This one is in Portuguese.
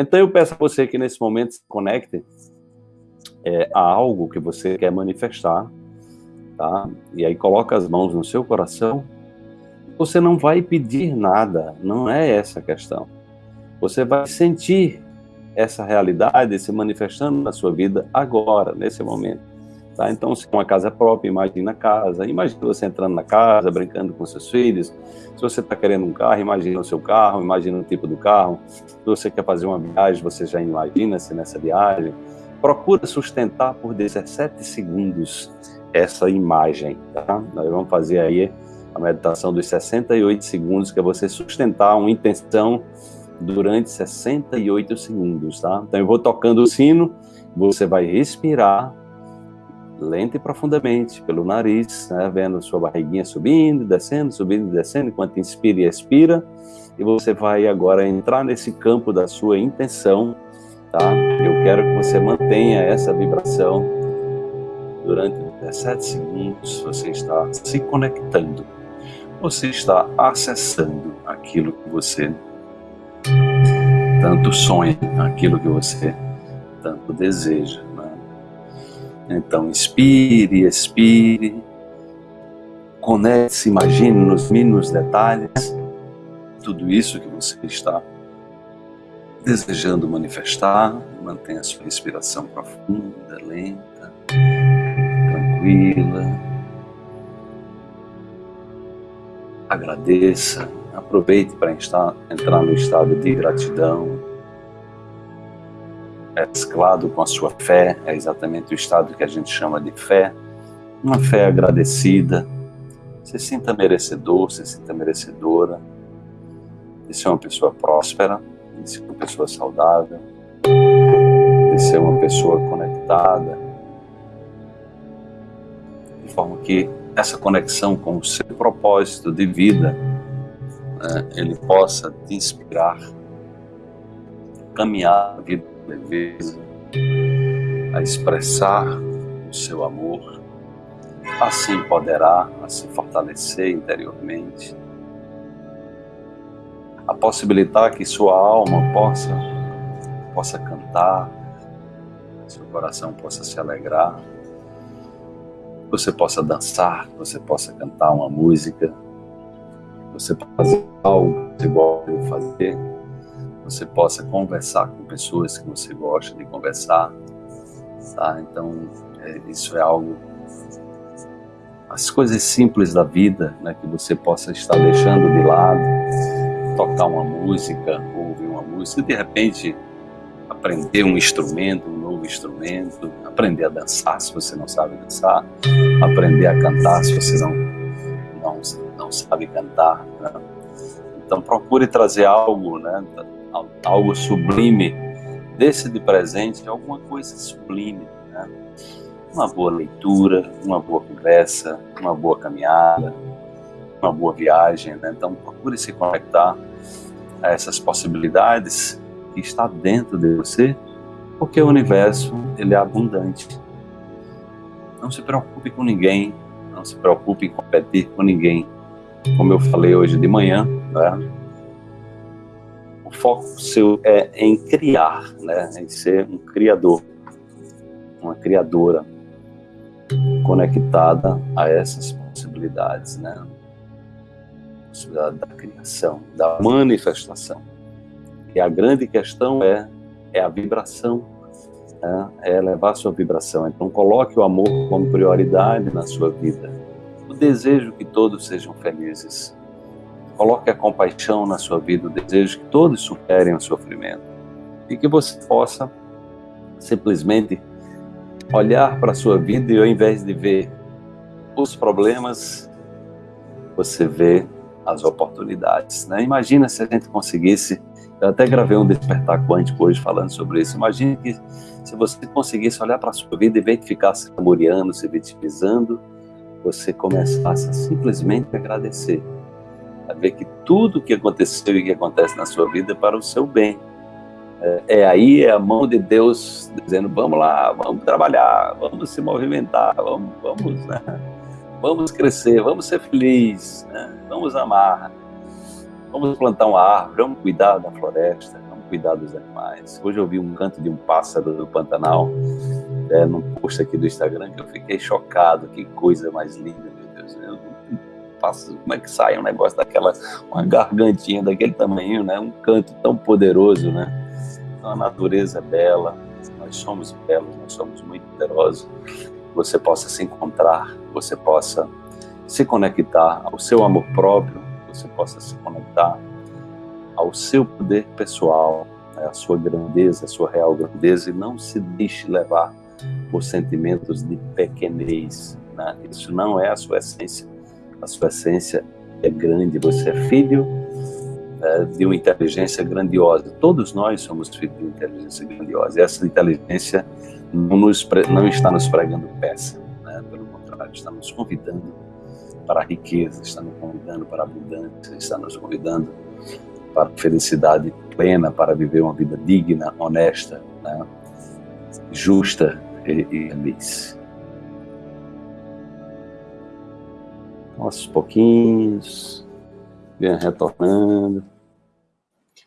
Então eu peço a você que nesse momento se conecte é, a algo que você quer manifestar, tá? E aí coloca as mãos no seu coração. Você não vai pedir nada, não é essa a questão. Você vai sentir essa realidade se manifestando na sua vida agora, nesse momento. Tá? Então, se é uma casa própria, imagina a casa. Imagina você entrando na casa, brincando com seus filhos. Se você está querendo um carro, imagina o seu carro, imagina o tipo do carro. Se você quer fazer uma viagem, você já imagina-se nessa viagem. Procura sustentar por 17 segundos essa imagem. Tá? Nós vamos fazer aí a meditação dos 68 segundos, que é você sustentar uma intenção durante 68 segundos, tá? Então eu vou tocando o sino, você vai respirar lenta e profundamente pelo nariz, né, vendo sua barriguinha subindo, descendo, subindo descendo, enquanto inspira e expira, e você vai agora entrar nesse campo da sua intenção, tá? Eu quero que você mantenha essa vibração durante 17 segundos, você está se conectando, você está acessando aquilo que você tanto sonha, aquilo que você tanto deseja. Então, inspire, expire, conecte-se, imagine nos mínimos detalhes tudo isso que você está desejando manifestar. Mantenha a sua respiração profunda, lenta, tranquila. Agradeça Aproveite para entrar no estado de gratidão, mesclado com a sua fé, é exatamente o estado que a gente chama de fé, uma fé agradecida. Se sinta merecedor, se sinta merecedora. De ser uma pessoa próspera, de ser uma pessoa saudável, de ser uma pessoa conectada, de forma que essa conexão com o seu propósito de vida né, ele possa te inspirar, caminhar a vida leveza, a expressar o seu amor, a se empoderar, a se fortalecer interiormente, a possibilitar que sua alma possa, possa cantar, seu coração possa se alegrar, você possa dançar, você possa cantar uma música, você fazer algo que você gosta de fazer, você possa conversar com pessoas que você gosta de conversar, tá? Então, é, isso é algo, as coisas simples da vida, né, que você possa estar deixando de lado, tocar uma música, ouvir uma música, de repente aprender um instrumento, um novo instrumento, aprender a dançar se você não sabe dançar, aprender a cantar se você não, não, não sabe cantar, né? Então procure trazer algo, né, algo sublime, desse de presente alguma coisa sublime, né? Uma boa leitura, uma boa conversa, uma boa caminhada, uma boa viagem, né? Então procure se conectar a essas possibilidades que está dentro de você, porque o universo ele é abundante. Não se preocupe com ninguém, não se preocupe em competir com ninguém. Como eu falei hoje de manhã, né? O foco seu é em criar, né? em ser um criador, uma criadora conectada a essas possibilidades, né? possibilidade da criação, da manifestação. E a grande questão é, é a vibração, né? é elevar a sua vibração. Então coloque o amor como prioridade na sua vida. O desejo que todos sejam felizes Coloque a compaixão na sua vida, o desejo que todos superem o sofrimento. E que você possa simplesmente olhar para a sua vida e ao invés de ver os problemas, você vê as oportunidades. Né? Imagina se a gente conseguisse, eu até gravei um despertar quântico hoje falando sobre isso, imagine que se você conseguisse olhar para a sua vida e ver que ficasse saboreando, se vitimizando, você começasse a simplesmente agradecer a ver que tudo o que aconteceu e que acontece na sua vida é para o seu bem. É, é aí é a mão de Deus dizendo, vamos lá, vamos trabalhar, vamos se movimentar, vamos, vamos, né? vamos crescer, vamos ser felizes, né? vamos amar, vamos plantar uma árvore, vamos cuidar da floresta, vamos cuidar dos animais. Hoje eu vi um canto de um pássaro do Pantanal, é, num post aqui do Instagram, que eu fiquei chocado. Que coisa mais linda, passo, como é que sai um negócio daquela, uma gargantinha daquele tamanho, né? Um canto tão poderoso, né? Então, a natureza é bela, nós somos belos, nós somos muito poderosos. Você possa se encontrar, você possa se conectar ao seu amor próprio, você possa se conectar ao seu poder pessoal, né, à sua grandeza, à sua real grandeza, e não se deixe levar por sentimentos de pequenez. Né? Isso não é a sua essência. A sua essência é grande, você é filho né, de uma inteligência grandiosa. Todos nós somos filhos de uma inteligência grandiosa. E essa inteligência não, nos, não está nos pregando peça, né? pelo contrário, está nos convidando para a riqueza, está nos convidando para a abundância, está nos convidando para a felicidade plena, para viver uma vida digna, honesta, né? justa e, e feliz. Aos pouquinhos, venha retornando.